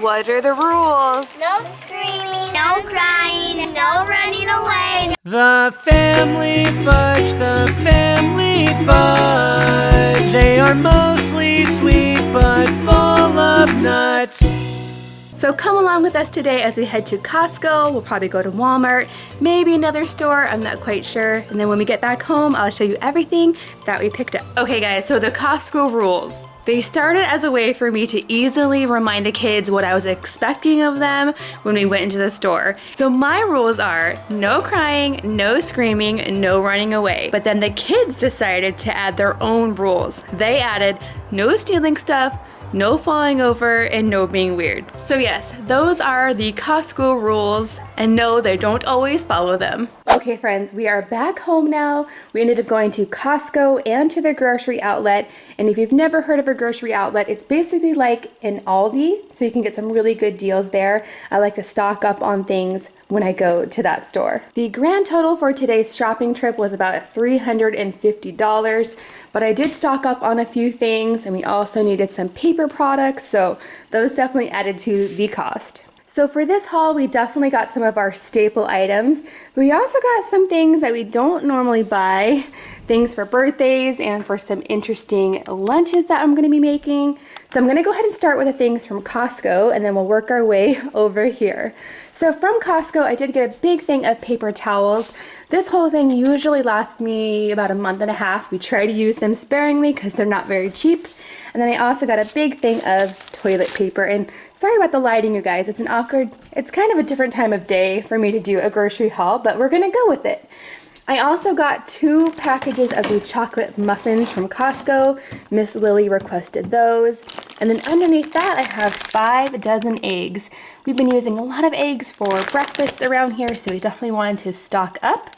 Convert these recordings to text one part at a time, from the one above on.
What are the rules? No screaming, no crying, no running away. The family fudge, the family fudge. They are mostly sweet but full of nuts. So come along with us today as we head to Costco. We'll probably go to Walmart, maybe another store, I'm not quite sure. And then when we get back home, I'll show you everything that we picked up. Okay guys, so the Costco rules. They started as a way for me to easily remind the kids what I was expecting of them when we went into the store. So my rules are no crying, no screaming, no running away. But then the kids decided to add their own rules. They added no stealing stuff, no falling over, and no being weird. So yes, those are the Costco rules, and no, they don't always follow them. Okay friends, we are back home now. We ended up going to Costco and to the grocery outlet, and if you've never heard of a grocery outlet, it's basically like an Aldi, so you can get some really good deals there. I like to stock up on things when I go to that store. The grand total for today's shopping trip was about $350, but I did stock up on a few things and we also needed some paper products, so those definitely added to the cost. So for this haul, we definitely got some of our staple items. We also got some things that we don't normally buy, things for birthdays and for some interesting lunches that I'm gonna be making. So I'm gonna go ahead and start with the things from Costco and then we'll work our way over here. So from Costco, I did get a big thing of paper towels. This whole thing usually lasts me about a month and a half. We try to use them sparingly because they're not very cheap. And then I also got a big thing of toilet paper. And sorry about the lighting, you guys. It's an awkward, it's kind of a different time of day for me to do a grocery haul, but we're gonna go with it. I also got two packages of the chocolate muffins from Costco. Miss Lily requested those. And then underneath that, I have five dozen eggs. We've been using a lot of eggs for breakfast around here, so we definitely wanted to stock up.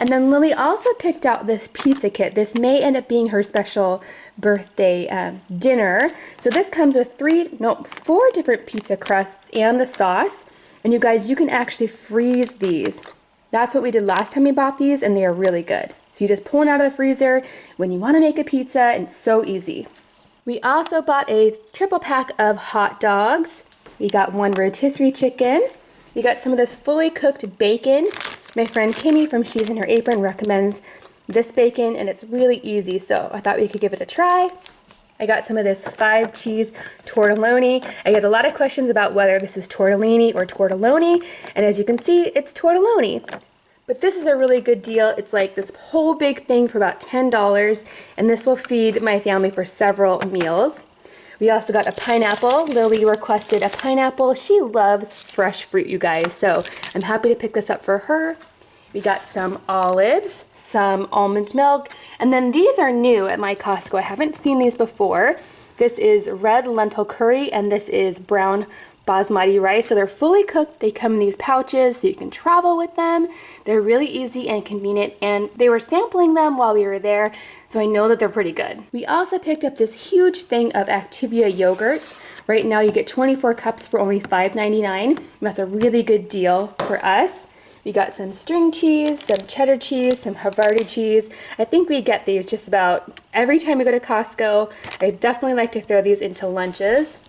And then Lily also picked out this pizza kit. This may end up being her special birthday um, dinner. So this comes with three, no, four different pizza crusts and the sauce. And you guys, you can actually freeze these. That's what we did last time we bought these and they are really good. So you just pull it out of the freezer when you want to make a pizza and it's so easy. We also bought a triple pack of hot dogs. We got one rotisserie chicken. We got some of this fully cooked bacon. My friend Kimmy from She's in Her Apron recommends this bacon and it's really easy so I thought we could give it a try. I got some of this five cheese tortelloni. I get a lot of questions about whether this is tortellini or tortelloni, and as you can see, it's tortelloni. But this is a really good deal. It's like this whole big thing for about $10, and this will feed my family for several meals. We also got a pineapple. Lily requested a pineapple. She loves fresh fruit, you guys, so I'm happy to pick this up for her. We got some olives, some almond milk, and then these are new at my Costco. I haven't seen these before. This is red lentil curry and this is brown basmati rice. So they're fully cooked. They come in these pouches so you can travel with them. They're really easy and convenient and they were sampling them while we were there so I know that they're pretty good. We also picked up this huge thing of Activia yogurt. Right now you get 24 cups for only $5.99. That's a really good deal for us. We got some string cheese, some cheddar cheese, some Havarti cheese. I think we get these just about every time we go to Costco. I definitely like to throw these into lunches.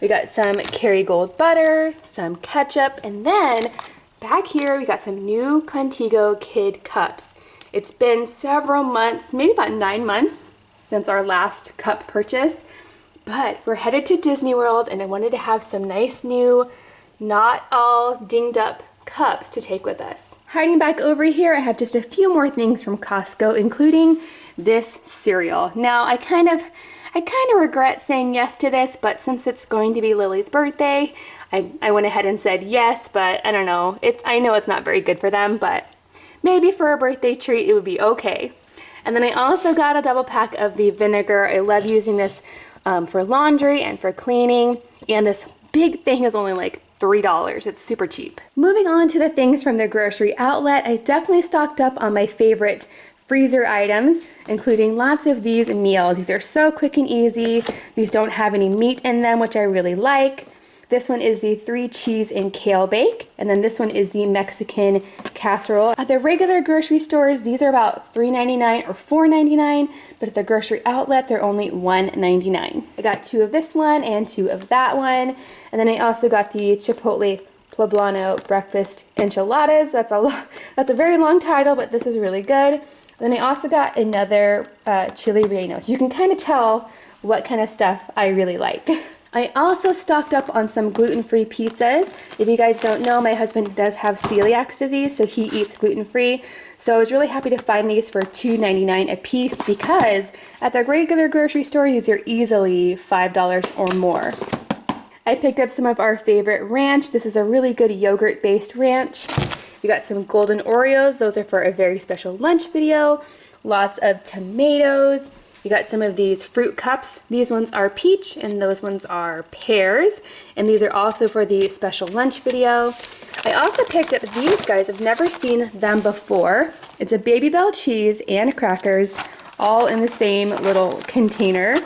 We got some Kerrygold butter, some ketchup, and then back here we got some new Contigo Kid Cups. It's been several months, maybe about nine months since our last cup purchase, but we're headed to Disney World and I wanted to have some nice new, not all dinged up cups to take with us. Hiding back over here, I have just a few more things from Costco, including this cereal. Now, I kind of, I kind of regret saying yes to this, but since it's going to be Lily's birthday, I, I went ahead and said yes, but I don't know. It's, I know it's not very good for them, but maybe for a birthday treat, it would be okay. And then I also got a double pack of the vinegar. I love using this um, for laundry and for cleaning. And this big thing is only like $3. It's super cheap. Moving on to the things from the grocery outlet, I definitely stocked up on my favorite freezer items, including lots of these meals. These are so quick and easy. These don't have any meat in them, which I really like. This one is the three cheese and kale bake. And then this one is the Mexican casserole. At the regular grocery stores, these are about $3.99 or $4.99, but at the grocery outlet, they're only $1.99. I got two of this one and two of that one. And then I also got the Chipotle Poblano breakfast enchiladas. That's a that's a very long title, but this is really good. Then I also got another uh, chili relleno. You can kind of tell what kind of stuff I really like. I also stocked up on some gluten-free pizzas. If you guys don't know, my husband does have celiac disease, so he eats gluten-free. So I was really happy to find these for $2.99 a piece because at the regular grocery store, these are easily $5 or more. I picked up some of our favorite ranch. This is a really good yogurt-based ranch. We got some golden Oreos. Those are for a very special lunch video. Lots of tomatoes. You got some of these fruit cups. These ones are peach and those ones are pears. And these are also for the special lunch video. I also picked up these guys. I've never seen them before. It's a Babybel cheese and crackers all in the same little container.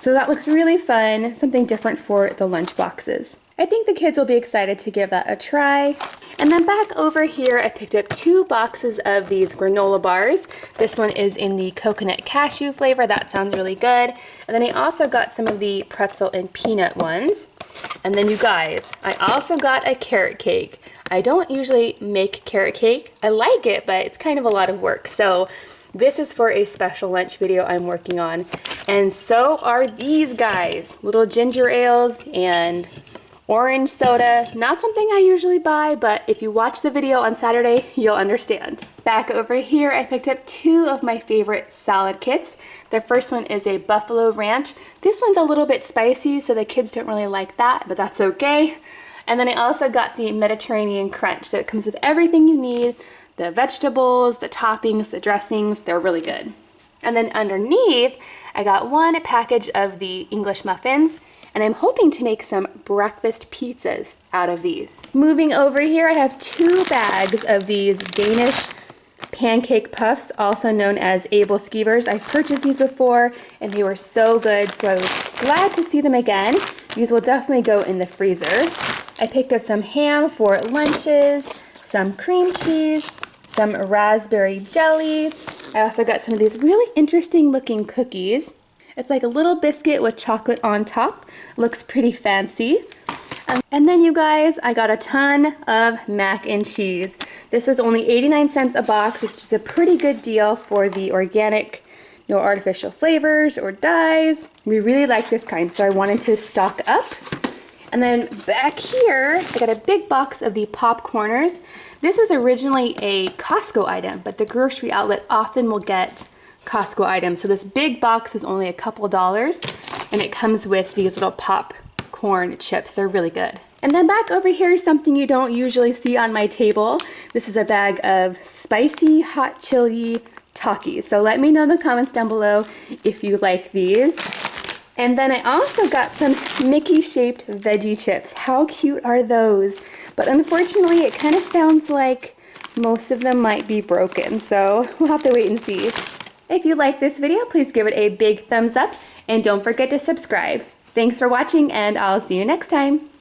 So that looks really fun, something different for the lunch boxes. I think the kids will be excited to give that a try. And then back over here, I picked up two boxes of these granola bars. This one is in the coconut cashew flavor. That sounds really good. And then I also got some of the pretzel and peanut ones. And then you guys, I also got a carrot cake. I don't usually make carrot cake. I like it, but it's kind of a lot of work. So this is for a special lunch video I'm working on. And so are these guys, little ginger ales and Orange soda, not something I usually buy, but if you watch the video on Saturday, you'll understand. Back over here, I picked up two of my favorite salad kits. The first one is a Buffalo Ranch. This one's a little bit spicy, so the kids don't really like that, but that's okay. And then I also got the Mediterranean Crunch, so it comes with everything you need, the vegetables, the toppings, the dressings, they're really good. And then underneath, I got one package of the English muffins and I'm hoping to make some breakfast pizzas out of these. Moving over here, I have two bags of these Danish pancake puffs, also known as Aebleskivers. I've purchased these before and they were so good, so I was glad to see them again. These will definitely go in the freezer. I picked up some ham for lunches, some cream cheese, some raspberry jelly. I also got some of these really interesting looking cookies. It's like a little biscuit with chocolate on top. Looks pretty fancy. Um, and then you guys, I got a ton of mac and cheese. This was only 89 cents a box, which is a pretty good deal for the organic, no artificial flavors or dyes. We really like this kind, so I wanted to stock up. And then back here, I got a big box of the popcorners. This was originally a Costco item, but the grocery outlet often will get Costco item. So this big box is only a couple dollars and it comes with these little popcorn chips. They're really good. And then back over here is something you don't usually see on my table. This is a bag of spicy hot chili Takis. So let me know in the comments down below if you like these. And then I also got some Mickey shaped veggie chips. How cute are those? But unfortunately, it kind of sounds like most of them might be broken. So we'll have to wait and see. If you like this video, please give it a big thumbs up and don't forget to subscribe. Thanks for watching and I'll see you next time.